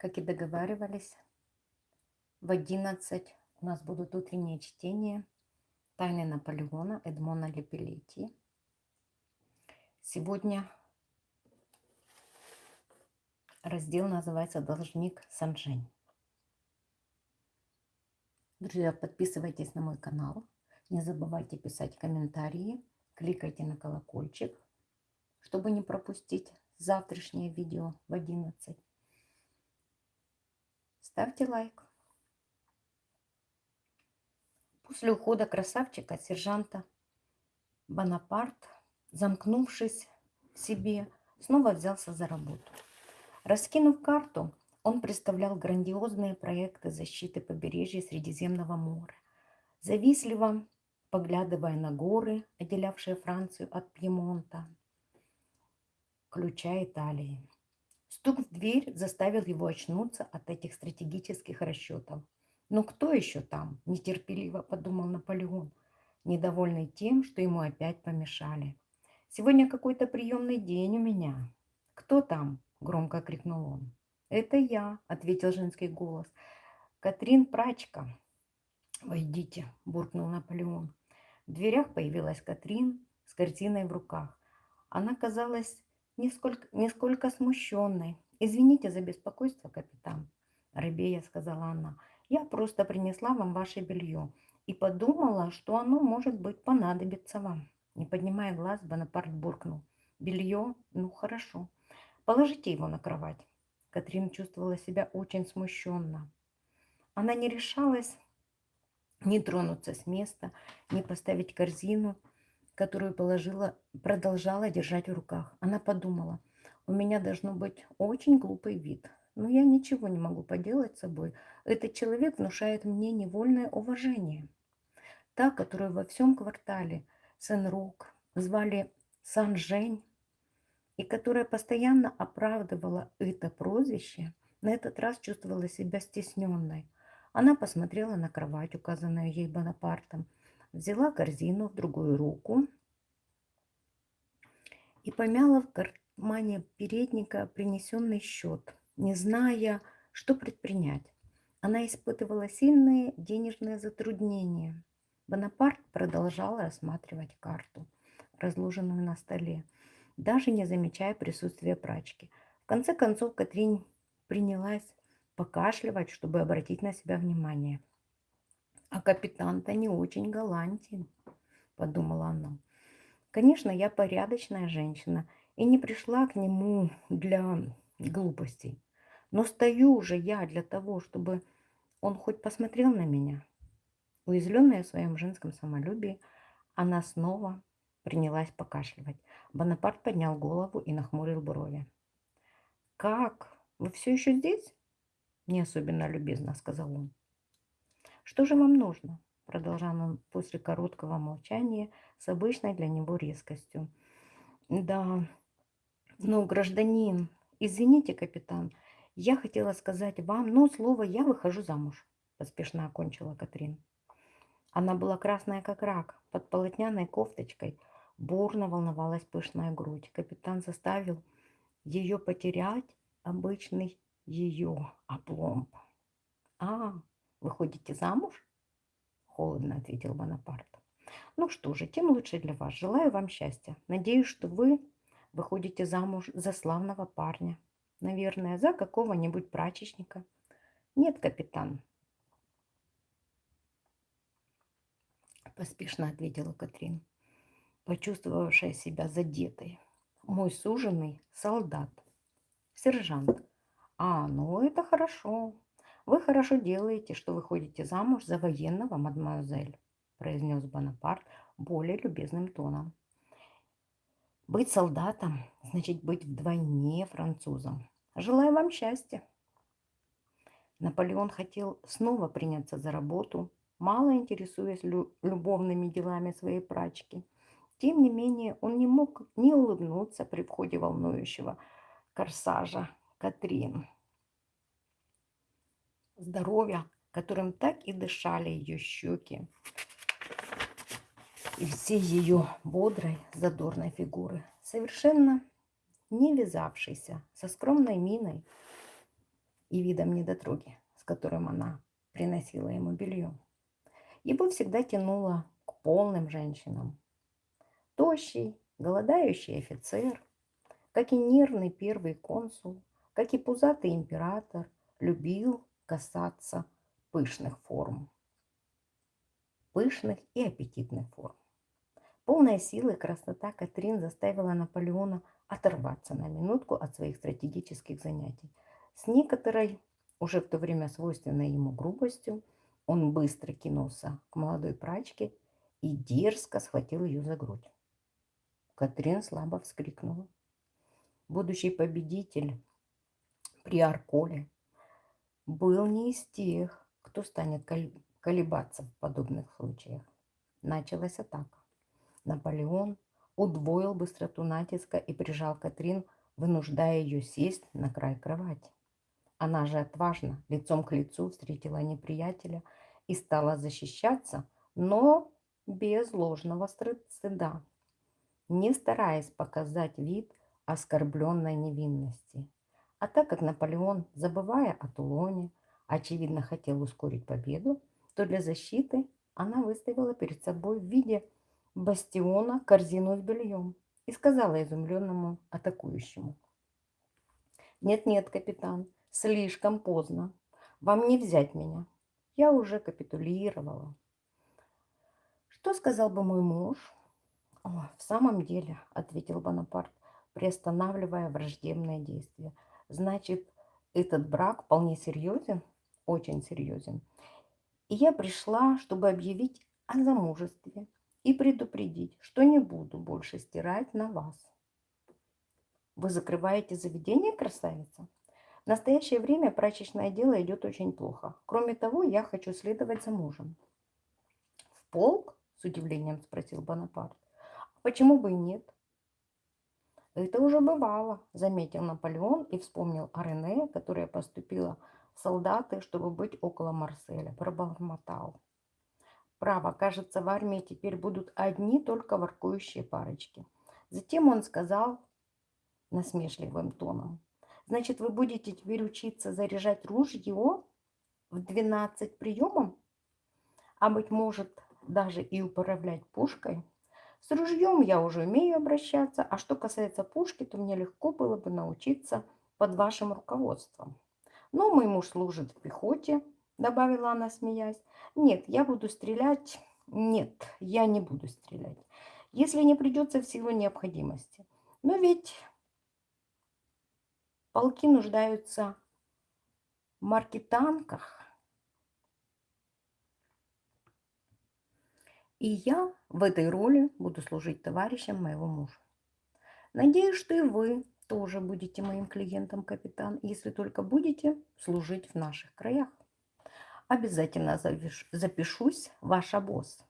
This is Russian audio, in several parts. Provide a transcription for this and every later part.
Как и договаривались, в 11 у нас будут утренние чтения «Тайны Наполеона» Эдмона Лепелетти. Сегодня раздел называется «Должник Санжень». Друзья, подписывайтесь на мой канал. Не забывайте писать комментарии. Кликайте на колокольчик, чтобы не пропустить завтрашнее видео в 11. Ставьте лайк. После ухода красавчика, сержанта, Бонапарт, замкнувшись в себе, снова взялся за работу. Раскинув карту, он представлял грандиозные проекты защиты побережья Средиземного моря, завистливо поглядывая на горы, отделявшие Францию от Пьемонта, ключа Италии. Стук в дверь заставил его очнуться от этих стратегических расчетов. «Но кто еще там?» – нетерпеливо подумал Наполеон, недовольный тем, что ему опять помешали. «Сегодня какой-то приемный день у меня». «Кто там?» – громко крикнул он. «Это я», – ответил женский голос. «Катрин Прачка». «Войдите», – буркнул Наполеон. В дверях появилась Катрин с корзиной в руках. Она казалась несколько, несколько смущенной. «Извините за беспокойство, капитан», – рыбея сказала она. «Я просто принесла вам ваше белье и подумала, что оно, может быть, понадобится вам». Не поднимая глаз, Бонапарт буркнул. «Белье? Ну, хорошо. Положите его на кровать». Катрин чувствовала себя очень смущенно. Она не решалась не тронуться с места, не поставить корзину – которую положила, продолжала держать в руках. Она подумала, у меня должно быть очень глупый вид, но я ничего не могу поделать с собой. Этот человек внушает мне невольное уважение. Та, которую во всем квартале Сен-Рук звали Сан-Жень, и которая постоянно оправдывала это прозвище, на этот раз чувствовала себя стесненной. Она посмотрела на кровать, указанную ей Бонапартом, взяла корзину в другую руку и помяла в кармане передника принесенный счет, не зная, что предпринять. Она испытывала сильные денежные затруднения. Бонапарт продолжала осматривать карту, разложенную на столе, даже не замечая присутствия прачки. В конце концов Катрин принялась покашливать, чтобы обратить на себя внимание – а капитан-то не очень галантен, подумала она. Конечно, я порядочная женщина и не пришла к нему для глупостей. Но стою уже я для того, чтобы он хоть посмотрел на меня. Уязвленная в своем женском самолюбии, она снова принялась покашливать. Бонапарт поднял голову и нахмурил брови. «Как? Вы все еще здесь?» Не особенно любезно сказал он. «Что же вам нужно?» Продолжал он после короткого молчания с обычной для него резкостью. «Да, ну, гражданин, извините, капитан, я хотела сказать вам, но слово «я выхожу замуж», поспешно окончила Катрин. Она была красная, как рак, под полотняной кофточкой. Бурно волновалась пышная грудь. Капитан заставил ее потерять обычный ее опломб. «А, Выходите замуж? Холодно ответил Бонапарт. Ну что же, тем лучше для вас. Желаю вам счастья. Надеюсь, что вы выходите замуж за славного парня. Наверное, за какого-нибудь прачечника. Нет, капитан. Поспешно ответила Катрин, почувствовавшая себя задетой. Мой суженый солдат, сержант. А, ну это хорошо. «Вы хорошо делаете, что выходите замуж за военного, мадемуазель», произнес Бонапарт более любезным тоном. «Быть солдатом значит быть вдвойне французом. Желаю вам счастья». Наполеон хотел снова приняться за работу, мало интересуясь лю любовными делами своей прачки. Тем не менее, он не мог не улыбнуться при входе волнующего корсажа Катрин здоровья, которым так и дышали ее щеки и все ее бодрой, задорной фигуры, совершенно не вязавшейся со скромной миной и видом недотроги, с которым она приносила ему белье. Его всегда тянуло к полным женщинам. Тощий, голодающий офицер, как и нервный первый консул, как и пузатый император, любил касаться пышных форм. Пышных и аппетитных форм. Полная силы красота Катрин заставила Наполеона оторваться на минутку от своих стратегических занятий. С некоторой, уже в то время свойственной ему грубостью, он быстро кинулся к молодой прачке и дерзко схватил ее за грудь. Катрин слабо вскрикнула. Будущий победитель при Арколе был не из тех, кто станет колебаться в подобных случаях. Началась атака. Наполеон удвоил быстроту натиска и прижал Катрин, вынуждая ее сесть на край кровати. Она же отважно, лицом к лицу, встретила неприятеля и стала защищаться, но без ложного стыда, не стараясь показать вид оскорбленной невинности. А так как Наполеон, забывая о Тулоне, очевидно хотел ускорить победу, то для защиты она выставила перед собой в виде бастиона корзину с бельем и сказала изумленному атакующему. «Нет-нет, капитан, слишком поздно. Вам не взять меня. Я уже капитулировала. Что сказал бы мой муж? О, в самом деле, ответил Бонапарт, приостанавливая враждебное действие. Значит, этот брак вполне серьезен? Очень серьезен. И я пришла, чтобы объявить о замужестве и предупредить, что не буду больше стирать на вас. Вы закрываете заведение, красавица? В настоящее время прачечное дело идет очень плохо. Кроме того, я хочу следовать за мужем. В полк? С удивлением спросил Бонапарт. А почему бы и нет? Это уже бывало, заметил Наполеон и вспомнил о Рене, которая поступила в солдаты, чтобы быть около Марселя. Пробормотал. Право, кажется, в армии теперь будут одни только воркующие парочки. Затем он сказал насмешливым тоном. Значит, вы будете теперь учиться заряжать ружье в 12 приемом? А быть может, даже и управлять пушкой? С ружьем я уже умею обращаться, а что касается пушки, то мне легко было бы научиться под вашим руководством. Но мой муж служит в пехоте, добавила она, смеясь. Нет, я буду стрелять... Нет, я не буду стрелять, если не придется в силу необходимости. Но ведь Полки нуждаются в маркетанках. И я в этой роли буду служить товарищем моего мужа. Надеюсь, что и вы тоже будете моим клиентом, капитан, если только будете служить в наших краях. Обязательно запишусь, ваша босс.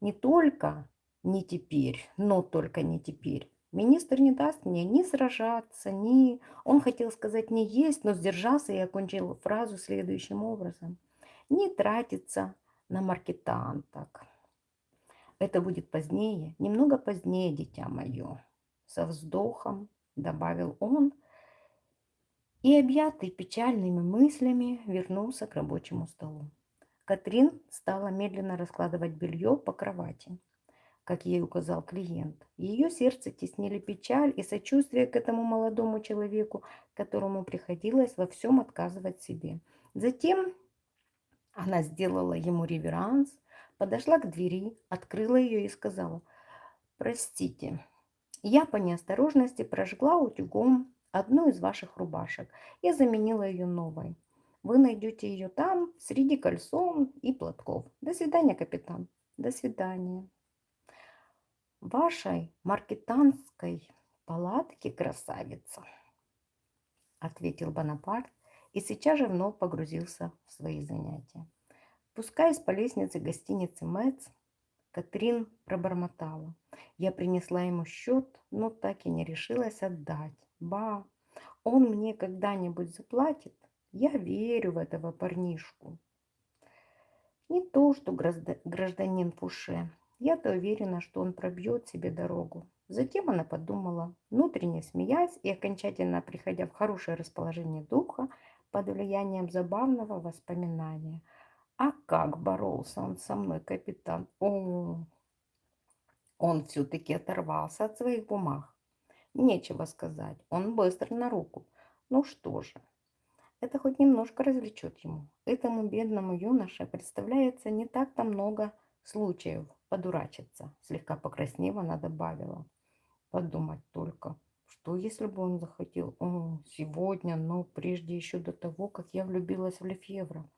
Не только не теперь, но только не теперь. Министр не даст мне ни сражаться, ни... Он хотел сказать не есть, но сдержался и окончил фразу следующим образом. Не тратиться на маркетанток. Это будет позднее, немного позднее, дитя мое. Со вздохом добавил он и, объятый печальными мыслями, вернулся к рабочему столу. Катрин стала медленно раскладывать белье по кровати как ей указал клиент. Ее сердце теснили печаль и сочувствие к этому молодому человеку, которому приходилось во всем отказывать себе. Затем она сделала ему реверанс, подошла к двери, открыла ее и сказала, «Простите, я по неосторожности прожгла утюгом одну из ваших рубашек. Я заменила ее новой. Вы найдете ее там, среди кольцом и платков. До свидания, капитан. До свидания вашей маркетанской палатке, красавица, ответил Бонапарт и сейчас же вновь погрузился в свои занятия. Спускаясь по лестнице гостиницы Мэтц, Катрин пробормотала. Я принесла ему счет, но так и не решилась отдать. Ба, он мне когда-нибудь заплатит? Я верю в этого парнишку. Не то, что гражданин Пуше. Я-то уверена, что он пробьет себе дорогу. Затем она подумала, внутренне смеясь и окончательно приходя в хорошее расположение духа, под влиянием забавного воспоминания. А как боролся он со мной, капитан? О, он все-таки оторвался от своих бумаг. Нечего сказать, он быстр на руку. Ну что же, это хоть немножко развлечет ему. Этому бедному юноше представляется не так-то много случаев подурачиться. Слегка покраснев, она добавила. Подумать только, что если бы он захотел О, сегодня, но прежде еще до того, как я влюбилась в Лефевра.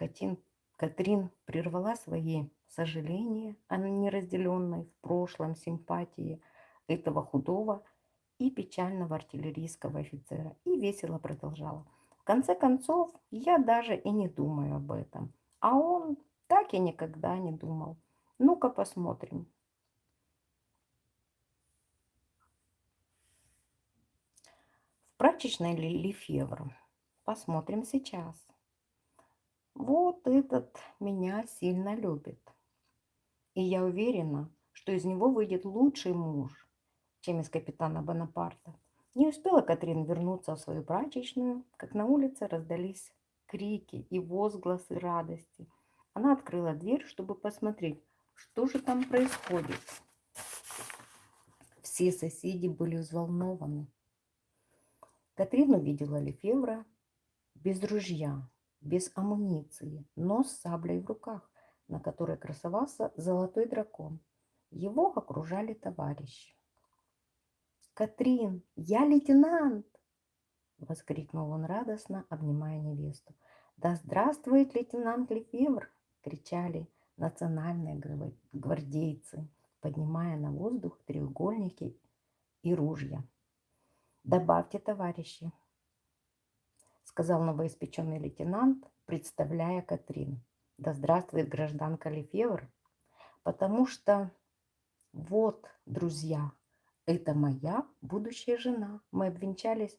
Катин, Катрин прервала свои сожаления о неразделенной в прошлом симпатии этого худого и печального артиллерийского офицера и весело продолжала. В конце концов, я даже и не думаю об этом. А он так и никогда не думал. Ну-ка посмотрим. В прачечной Лефевр. Посмотрим сейчас. Вот этот меня сильно любит. И я уверена, что из него выйдет лучший муж, чем из капитана Бонапарта. Не успела Катрин вернуться в свою прачечную, как на улице раздались крики и возгласы радости. Она открыла дверь, чтобы посмотреть, что же там происходит. Все соседи были взволнованы. Катрин увидела Лефевра без ружья, без амуниции, но с саблей в руках, на которой красовался золотой дракон. Его окружали товарищи. «Катрин, я лейтенант!» — воскликнул он радостно, обнимая невесту. «Да здравствует лейтенант Лефевр!» — кричали национальные гвардейцы, поднимая на воздух треугольники и ружья. «Добавьте, товарищи!» — сказал новоиспеченный лейтенант, представляя Катрин. «Да здравствует гражданка Лефевр!» Потому что вот, друзья, это моя будущая жена. Мы обвенчались,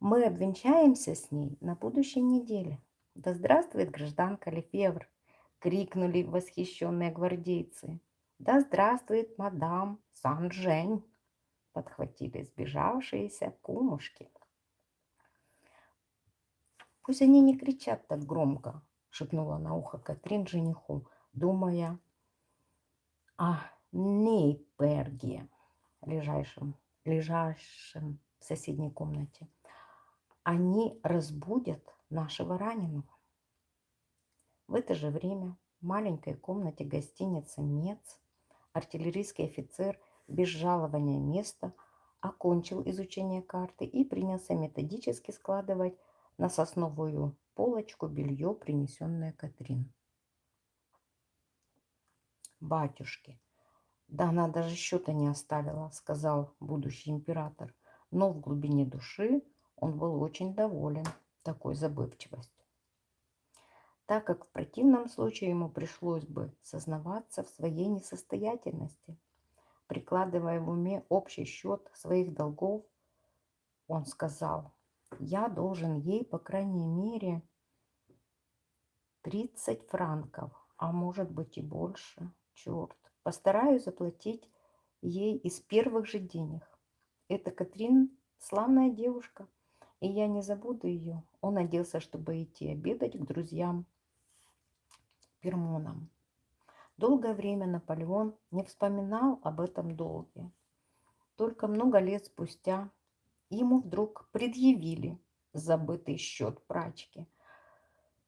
мы обвенчаемся с ней на будущей неделе. Да здравствует гражданка Лефевр! Крикнули восхищенные гвардейцы. Да здравствует мадам Сан-Жень! Подхватили сбежавшиеся кумушки. Пусть они не кричат так громко, шепнула на ухо Катрин жениху, думая о Нейперге лежащим, лежащим в соседней комнате, они разбудят нашего раненого. В это же время в маленькой комнате гостиницы «Мец» артиллерийский офицер без жалования места окончил изучение карты и принялся методически складывать на сосновую полочку белье, принесенное Катрин. «Батюшки, да она даже счета не оставила, сказал будущий император. Но в глубине души он был очень доволен такой забывчивостью. Так как в противном случае ему пришлось бы сознаваться в своей несостоятельности. Прикладывая в уме общий счет своих долгов, он сказал, я должен ей, по крайней мере, 30 франков, а может быть и больше. Черт, Постараюсь заплатить ей из первых же денег. Это Катрин славная девушка, и я не забуду ее. Он оделся, чтобы идти обедать к друзьям Пермонам. Долгое время Наполеон не вспоминал об этом долге. Только много лет спустя ему вдруг предъявили забытый счет прачки,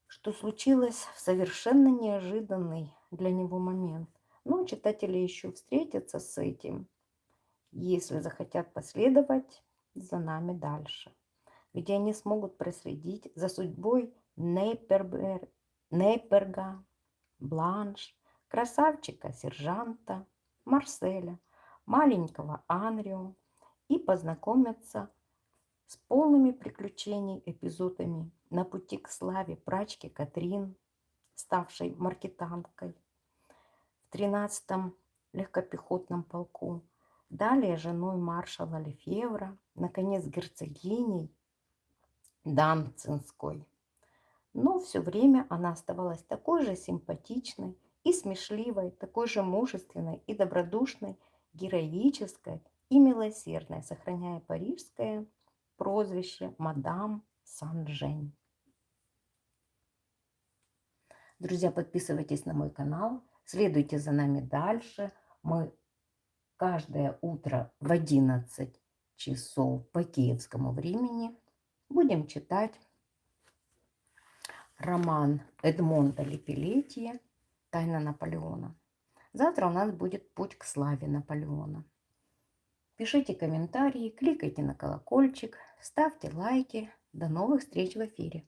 что случилось в совершенно неожиданный для него момент. Но читатели еще встретятся с этим, если захотят последовать за нами дальше, где они смогут проследить за судьбой Нейпербер, Нейперга, Бланш, красавчика сержанта, Марселя, маленького Анрио и познакомиться с полными приключений эпизодами на пути к славе прачки Катрин, ставшей маркетанткой, 13-м легкопехотном полку, далее женой маршала Лефевра, наконец герцогиней Данцинской. Но все время она оставалась такой же симпатичной и смешливой, такой же мужественной и добродушной, героической и милосердной, сохраняя парижское прозвище мадам Сан-Жень. Друзья, подписывайтесь на мой канал, следуйте за нами дальше. Мы каждое утро в 11 часов по киевскому времени будем читать роман Эдмонда Лепелетия «Тайна Наполеона». Завтра у нас будет путь к славе Наполеона. Пишите комментарии, кликайте на колокольчик, ставьте лайки. До новых встреч в эфире.